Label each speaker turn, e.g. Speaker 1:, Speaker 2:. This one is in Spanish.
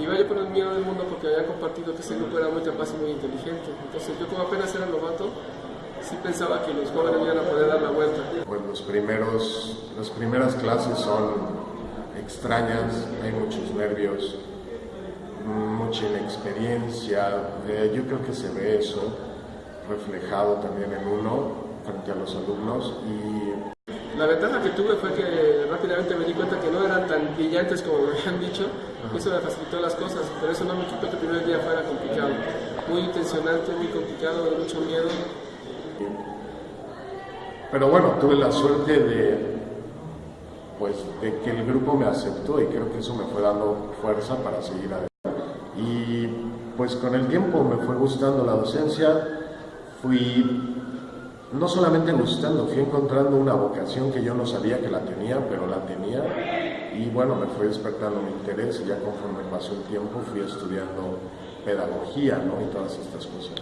Speaker 1: Y iba yo por el miedo del mundo porque había compartido que ese grupo era muy capaz y muy inteligente. Entonces yo como apenas era novato, sí pensaba que los jóvenes iban a poder dar la vuelta.
Speaker 2: Pues los primeros, las primeras clases son extrañas, hay muchos nervios, mucha inexperiencia. Eh, yo creo que se ve eso reflejado también en uno frente a los alumnos y
Speaker 1: la ventaja que tuve fue que me di cuenta que no eran tan brillantes como me habían dicho, eso me facilitó las cosas, pero eso no me quitó que el primer día fuera complicado, muy tensionante, muy complicado, de mucho miedo.
Speaker 2: Pero bueno, tuve la suerte de, pues, de que el grupo me aceptó y creo que eso me fue dando fuerza para seguir adelante. Y pues con el tiempo me fue gustando la docencia, fui no solamente gustando, fui encontrando una vocación que yo no sabía que la tenía, pero la tenía y bueno, me fue despertando mi interés y ya conforme pasó el tiempo fui estudiando pedagogía ¿no? y todas estas cosas.